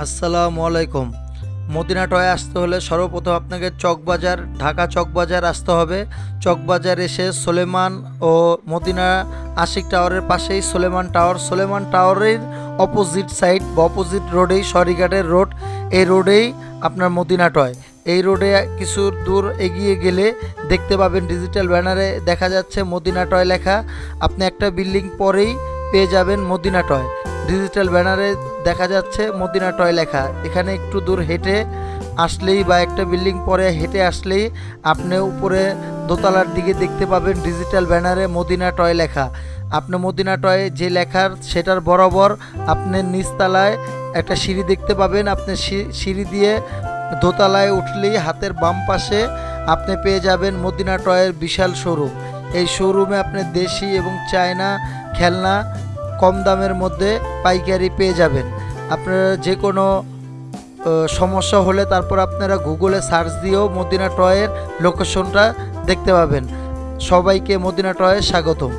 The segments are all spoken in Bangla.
আসসালামু আলাইকুম। মদিনা টয়ে আসতে হলে সর্বপ্রথম আপনাকে চকবাজার, ঢাকা চকবাজার আসতে হবে। চকবাজার এসে সোলেমান ও মদিনা আশিক টাওয়ারের পাশেই সোলেমান টাওয়ার। সোলেমান টাওয়ারের অপোজিট সাইড বা অপোজিট রোডেই সরিঘাটের রোড। এই রোডেই আপনার মদিনা টয়। এই রোডে কিছু দূর এগিয়ে গেলে দেখতে পাবেন ডিজিটাল ব্যানারে দেখা যাচ্ছে মদিনা টয় লেখা। আপনি একটা বিল্ডিং পরেই পেয়ে যাবেন মদিনা টয়। ডিজিটাল ব্যানারে দেখা যাচ্ছে মদিনা টয় লেখা। এখানে একটু দূর হেঁটে আসলেই বা একটা বিল্ডিং পরে হেঁটে আসলেই আপনি উপরে দোতলার দিকে দেখতে পাবেন ডিজিটাল ব্যানারে মদিনা টয় লেখা। আপনি মদিনা টয় যে লেখার সেটার বরাবর আপনি নিচতলায় একটা সিঁড়ি দেখতে পাবেন। আপনি সিঁড়ি দিয়ে দোতলায় উঠলেই হাতের বাম পাশে আপনি পেয়ে যাবেন মদিনা টয়ের বিশাল শোরুম। এই শোরুমে আপনি দেশি এবং চায়না খেলনা কম দামের মধ্যে পাইকারি পেয়ে যাবেন। আপনারা যে কোনো সমস্যা হলে তারপর আপনারা গুগলে সার্চ দিয়েও মদিনা টয়ের লোকেশনটা দেখতে পাবেন। সবাইকে মদিনা টয়ের স্বাগতম।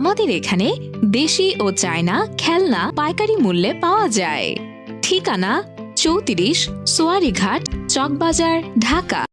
আমাদের এখানে দেশি ও চায়না খেলনা পাইকারি মূল্যে পাওয়া যায়। ঠিকানা চৌত্রিশ সোয়ারিঘাট চকবাজার, ঢাকা।